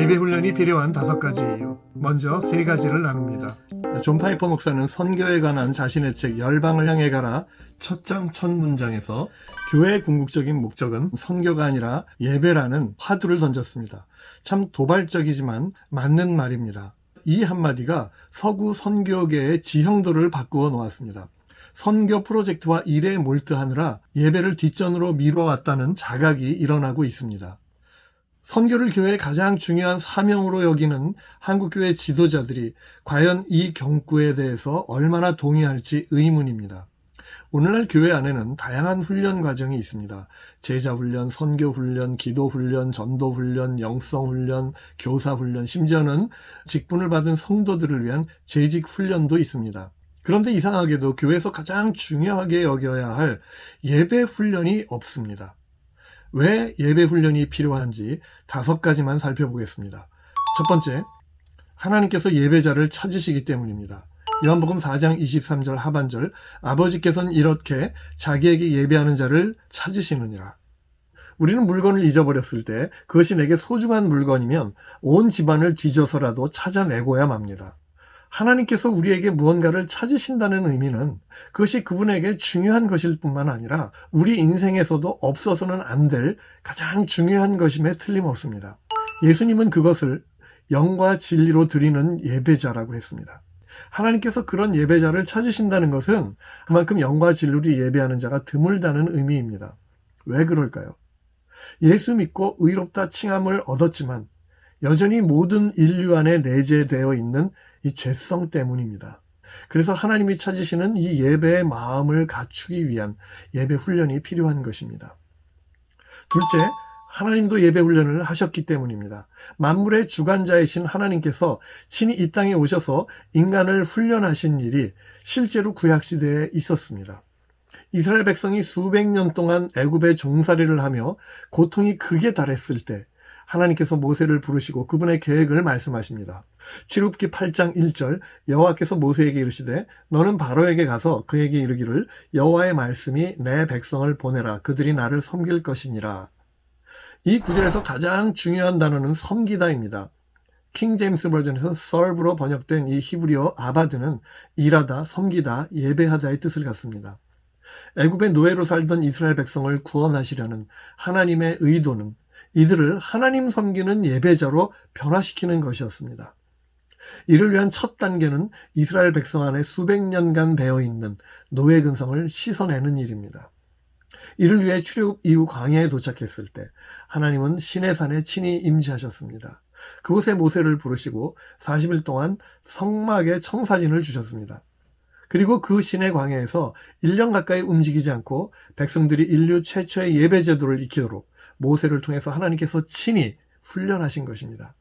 예배 훈련이 필요한 다섯 가지예요. 먼저 세 가지를 나눕니다. 존 파이퍼 목사는 선교에 관한 자신의 책 열방을 향해 가라 첫 장 첫 문장에서 교회의 궁극적인 목적은 선교가 아니라 예배라는 화두를 던졌습니다. 참 도발적이지만 맞는 말입니다. 이 한마디가 서구 선교계의 지형도를 바꾸어 놓았습니다. 선교 프로젝트와 일에 몰두하느라 예배를 뒷전으로 미뤄왔다는 자각이 일어나고 있습니다. 선교를 교회의 가장 중요한 사명으로 여기는 한국교회 지도자들이 과연 이 경구에 대해서 얼마나 동의할지 의문입니다. 오늘날 교회 안에는 다양한 훈련 과정이 있습니다. 제자 훈련, 선교 훈련, 기도 훈련, 전도 훈련, 영성 훈련, 교사 훈련, 심지어는 직분을 받은 성도들을 위한 재직 훈련도 있습니다. 그런데 이상하게도 교회에서 가장 중요하게 여겨야 할 예배 훈련이 없습니다. 왜 예배 훈련이 필요한지 다섯 가지만 살펴보겠습니다. 첫 번째, 하나님께서 예배자를 찾으시기 때문입니다. 요한복음 4장 23절 하반절 아버지께서는 이렇게 자기에게 예배하는 자를 찾으시느니라. 우리는 물건을 잊어버렸을 때 그것이 내게 소중한 물건이면 온 집안을 뒤져서라도 찾아내고야 맙니다. 하나님께서 우리에게 무언가를 찾으신다는 의미는 그것이 그분에게 중요한 것일 뿐만 아니라 우리 인생에서도 없어서는 안 될 가장 중요한 것임에 틀림없습니다. 예수님은 그것을 영과 진리로 드리는 예배자라고 했습니다. 하나님께서 그런 예배자를 찾으신다는 것은 그만큼 영과 진리로 예배하는 자가 드물다는 의미입니다. 왜 그럴까요? 예수 믿고 의롭다 칭함을 얻었지만 여전히 모든 인류 안에 내재되어 있는 이 죄성 때문입니다. 그래서 하나님이 찾으시는 이 예배의 마음을 갖추기 위한 예배 훈련이 필요한 것입니다. 둘째, 하나님도 예배 훈련을 하셨기 때문입니다. 만물의 주관자이신 하나님께서 친히 이 땅에 오셔서 인간을 훈련하신 일이 실제로 구약시대에 있었습니다. 이스라엘 백성이 수백 년 동안 애굽의 종살이를 하며 고통이 극에 달했을 때 하나님께서 모세를 부르시고 그분의 계획을 말씀하십니다. 출굽기 8장 1절 여호와께서 모세에게 이르시되 너는 바로에게 가서 그에게 이르기를 여호와의 말씀이 내 백성을 보내라 그들이 나를 섬길 것이니라. 이 구절에서 가장 중요한 단어는 섬기다입니다. 킹 제임스 버전에서 serve로 번역된 이 히브리어 아바드는 일하다, 섬기다, 예배하자의 뜻을 갖습니다. 애굽의 노예로 살던 이스라엘 백성을 구원하시려는 하나님의 의도는 이들을 하나님 섬기는 예배자로 변화시키는 것이었습니다. 이를 위한 첫 단계는 이스라엘 백성 안에 수백 년간 배어 있는 노예 근성을 씻어내는 일입니다. 이를 위해 출애굽 이후 광야에 도착했을 때 하나님은 시내산에 친히 임재하셨습니다. 그곳에 모세를 부르시고 40일 동안 성막의 청사진을 주셨습니다. 그리고 그 시내 광야에서 1년 가까이 움직이지 않고 백성들이 인류 최초의 예배 제도를 익히도록 모세를 통해서 하나님께서 친히 훈련하신 것입니다.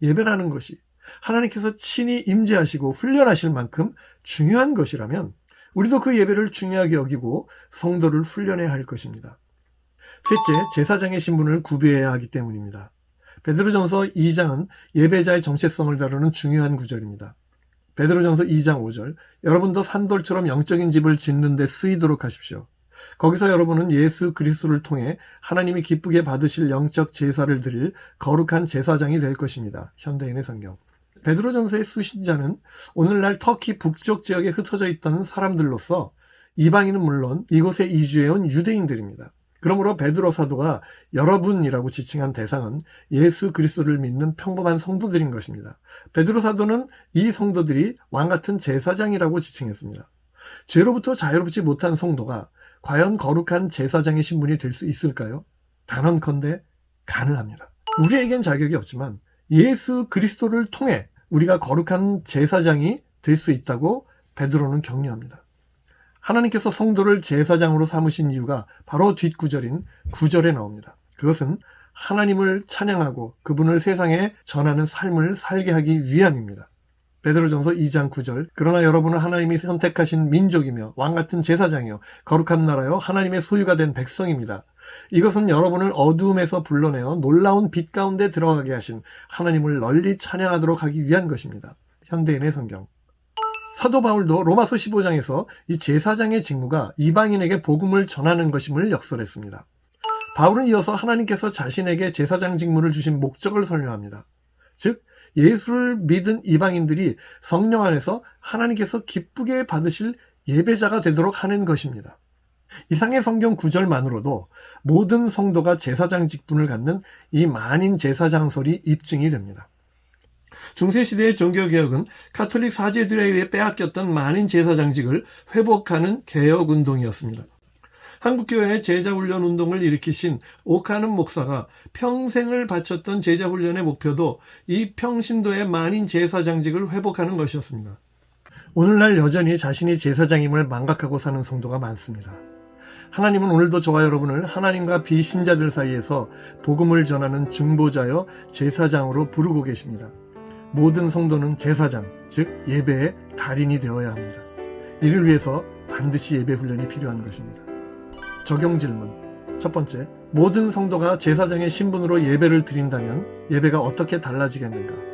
예배라는 것이 하나님께서 친히 임재하시고 훈련하실 만큼 중요한 것이라면 우리도 그 예배를 중요하게 여기고 성도를 훈련해야 할 것입니다. 셋째, 제사장의 신분을 구비해야 하기 때문입니다. 베드로전서 2장은 예배자의 정체성을 다루는 중요한 구절입니다. 베드로전서 2장 5절 여러분도 산돌처럼 영적인 집을 짓는 데 쓰이도록 하십시오. 거기서 여러분은 예수 그리스도를 통해 하나님이 기쁘게 받으실 영적 제사를 드릴 거룩한 제사장이 될 것입니다. 현대인의 성경. 베드로전서의 수신자는 오늘날 터키 북쪽 지역에 흩어져 있던 사람들로서 이방인은 물론 이곳에 이주해온 유대인들입니다. 그러므로 베드로 사도가 여러분이라고 지칭한 대상은 예수 그리스도를 믿는 평범한 성도들인 것입니다. 베드로 사도는 이 성도들이 왕 같은 제사장이라고 지칭했습니다. 죄로부터 자유롭지 못한 성도가 과연 거룩한 제사장의 신분이 될 수 있을까요? 단언컨대 가능합니다. 우리에겐 자격이 없지만 예수 그리스도를 통해 우리가 거룩한 제사장이 될 수 있다고 베드로는 격려합니다. 하나님께서 성도를 제사장으로 삼으신 이유가 바로 뒷구절인 구절에 나옵니다. 그것은 하나님을 찬양하고 그분을 세상에 전하는 삶을 살게 하기 위함입니다. 베드로전서 2장 9절 그러나 여러분은 하나님이 선택하신 민족이며 왕 같은 제사장이요 거룩한 나라요 하나님의 소유가 된 백성입니다. 이것은 여러분을 어두움에서 불러내어 놀라운 빛 가운데 들어가게 하신 하나님을 널리 찬양하도록 하기 위한 것입니다. 현대인의 성경 사도 바울도 로마서 15장에서 이 제사장의 직무가 이방인에게 복음을 전하는 것임을 역설했습니다. 바울은 이어서 하나님께서 자신에게 제사장 직무를 주신 목적을 설명합니다. 즉 예수를 믿은 이방인들이 성령 안에서 하나님께서 기쁘게 받으실 예배자가 되도록 하는 것입니다. 이상의 성경 구절만으로도 모든 성도가 제사장 직분을 갖는 이 만인 제사장설이 입증이 됩니다. 중세시대의 종교개혁은 카톨릭 사제들에 의해 빼앗겼던 만인 제사장직을 회복하는 개혁운동이었습니다. 한국교회의 제자훈련 운동을 일으키신 오카는 목사가 평생을 바쳤던 제자훈련의 목표도 이 평신도의 만인 제사장직을 회복하는 것이었습니다. 오늘날 여전히 자신이 제사장임을 망각하고 사는 성도가 많습니다. 하나님은 오늘도 저와 여러분을 하나님과 비신자들 사이에서 복음을 전하는 중보자여 제사장으로 부르고 계십니다. 모든 성도는 제사장, 즉 예배의 달인이 되어야 합니다. 이를 위해서 반드시 예배 훈련이 필요한 것입니다. 적용 질문. 첫 번째, 모든 성도가 제사장의 신분으로 예배를 드린다면 예배가 어떻게 달라지겠는가?